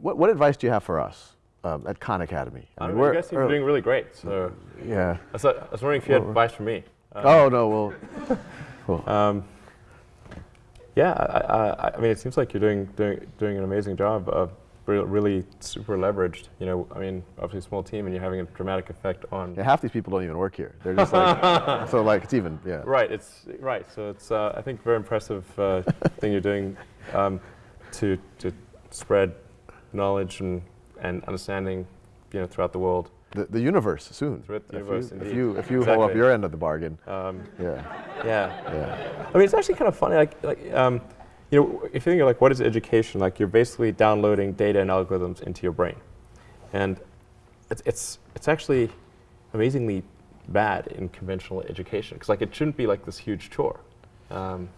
what, what advice do you have for us um, at Khan Academy? I, mean, I guess you're doing really great. So yeah, I was, I was wondering if you had advice for me. Um, oh no, well, cool. Um, yeah, I, I, I, mean, it seems like you're doing doing doing an amazing job of really super leveraged. You know, I mean, obviously a small team, and you're having a dramatic effect on. Yeah, half these people don't even work here. They're just like, so like it's even, yeah. Right. It's right. So it's uh, I think very impressive uh, thing you're doing um, to to spread knowledge and and understanding, you know, throughout the world. The, the universe soon. Throughout the universe, if you, if you, if you exactly. hold up your end of the bargain. Um, yeah. yeah. Yeah. I mean, it's actually kind of funny. Like, like um, you know, if you think of like what is education, like you're basically downloading data and algorithms into your brain. And it's, it's, it's actually amazingly bad in conventional education because like it shouldn't be like this huge chore. Um,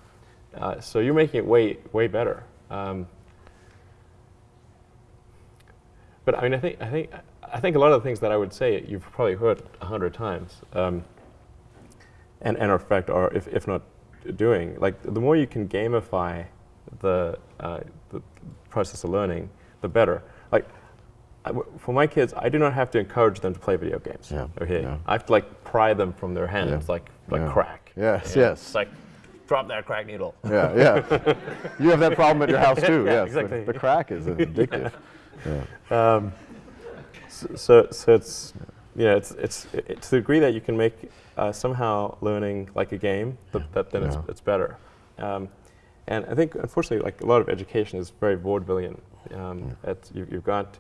uh, so you're making it way, way better. Um, but I mean, I think, I think, I think a lot of the things that I would say you've probably heard a hundred times, um, and, and in fact are, if, if not doing, like the more you can gamify the, uh, the process of learning, the better. Like, for my kids, I do not have to encourage them to play video games. Yeah, okay, yeah. I have to like pry them from their hands, yeah. like like yeah. crack. Yes, you know? yes. It's like drop that crack needle. Yeah, yeah. you have that problem at your house too. yeah, yes, exactly. The, the crack is addictive. yeah. Um, so, so, it's yeah, it's it's it, to the degree that you can make uh, somehow learning like a game, that, that then it's it's better. Um, and I think, unfortunately, like a lot of education is very vaudevillian. Um, yeah. you, have got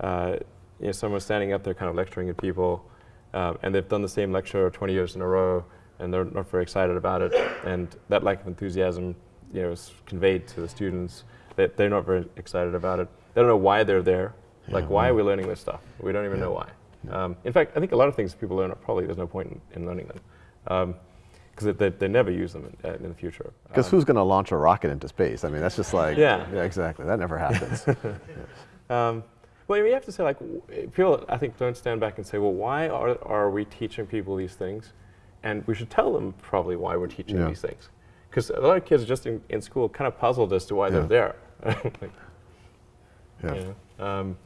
uh, you know, someone standing up there kind of lecturing at people, uh, and they've done the same lecture 20 years in a row, and they're not very excited about it. And that lack of enthusiasm, you know, is conveyed to the students. They, they're not very excited about it. They don't know why they're there. Yeah, like, why are we learning this stuff? We don't even yeah. know why. Um, in fact, I think a lot of things people learn, are probably there's no point in, in learning them. Um, because they, they never use them in, uh, in the future. Because um, who's going to launch a rocket into space? I mean, that's just like, yeah, yeah exactly. That never happens. yes. um, well, you have to say, like, people, I think, don't stand back and say, well, why are, are we teaching people these things? And we should tell them probably why we're teaching yeah. these things. Because a lot of kids just in, in school kind of puzzled as to why yeah. they're there. like, yeah. You know, um,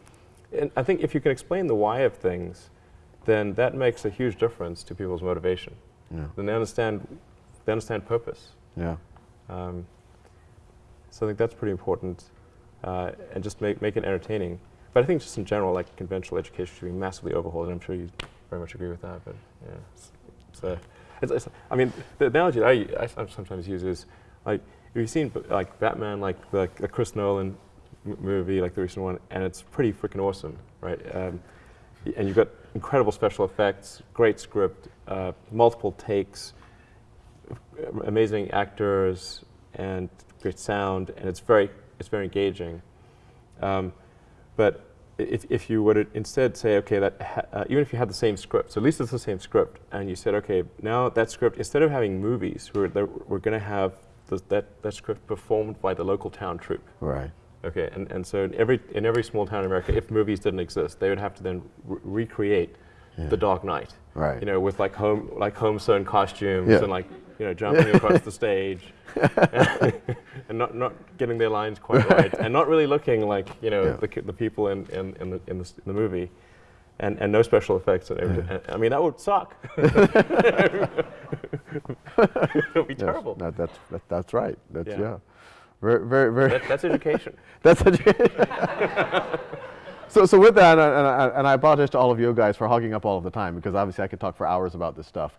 and I think if you can explain the why of things, then that makes a huge difference to people's motivation. Yeah. Then they understand, they understand purpose. Yeah. Um, so I think that's pretty important, uh, and just make make it entertaining. But I think just in general, like conventional education should be massively overhauled, and I'm sure you very much agree with that. But yeah, it's, it's, it's, I mean, the analogy that I, I sometimes use is like you've seen like Batman, like the, the Chris Nolan movie, like the recent one, and it's pretty freaking awesome, right? Um, and you've got incredible special effects, great script, uh, multiple takes, amazing actors, and great sound, and it's very it's very engaging. Um, but if, if you were to instead say, okay, that uh, even if you had the same script, so at least it's the same script, and you said, okay, now that script, instead of having movies, we're, we're going to have the, that, that script performed by the local town troupe. Right. Okay, and, and so in every, in every small town in America, if movies didn't exist, they would have to then re recreate yeah. The Dark Knight. Right. You know, with like home, like home sewn costumes yeah. and like, you know, jumping across the stage and not, not getting their lines quite right and not really looking like, you know, yeah. the, the people in, in, in, the, in, the, in the movie. And, and no special effects. And yeah. I mean, that would suck. it would be terrible. That, that's, that, that's right. That's, yeah. Very, very, very. That, that's education. that's education. so, so with that, and I, and I apologize to all of you guys for hogging up all of the time because obviously I could talk for hours about this stuff.